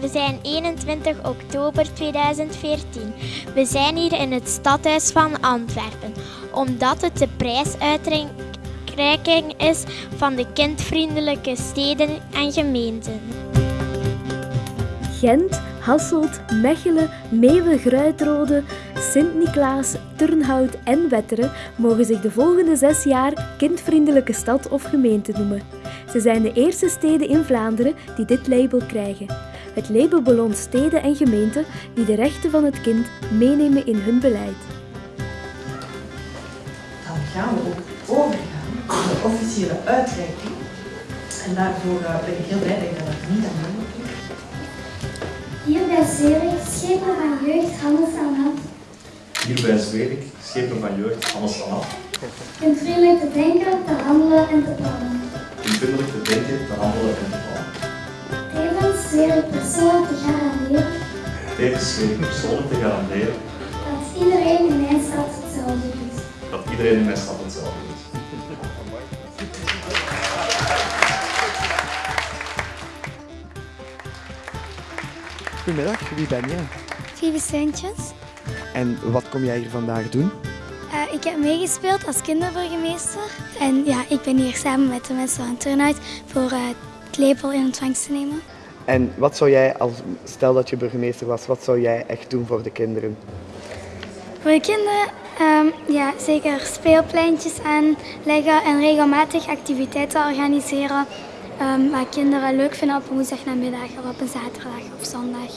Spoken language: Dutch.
We zijn 21 oktober 2014. We zijn hier in het stadhuis van Antwerpen, omdat het de prijsuitreiking is van de kindvriendelijke steden en gemeenten. Gent, Hasselt, Mechelen, Meeuwen, Gruitrode, Sint-Niklaas, Turnhout en Wetteren mogen zich de volgende zes jaar kindvriendelijke stad of gemeente noemen. Ze zijn de eerste steden in Vlaanderen die dit label krijgen. Het label beloont steden en gemeenten die de rechten van het kind meenemen in hun beleid. Dan gaan we ook overgaan naar de officiële uitreiking. En daarvoor eh, ben ik heel blij dat ik dat niet aan doen moet. Hier bij Zurich, schepen van jeugd, Hannes aan hand. Hier bij Zwerik, schepen van jeugd, Hannes van Af. Kunt vriendelijk te denken, te handelen en te plannen. Ik persoonlijk te garanderen Tevens zweer ik persoonlijk te garanderen dat iedereen in mijn stad hetzelfde doet. dat iedereen in mijn stad hetzelfde is. Goedemiddag, wie ben je? Vieve Sintjes. En wat kom jij hier vandaag doen? Uh, ik heb meegespeeld als kinderburgemeester. En ja, ik ben hier samen met de mensen van Turnhout voor uh, het lepel in ontvangst te nemen. En wat zou jij, als, stel dat je burgemeester was, wat zou jij echt doen voor de kinderen? Voor de kinderen, um, ja, zeker speelpleintjes aanleggen en regelmatig activiteiten organiseren. Um, waar kinderen leuk vinden op een woensdagnamiddag of op een zaterdag of zondag.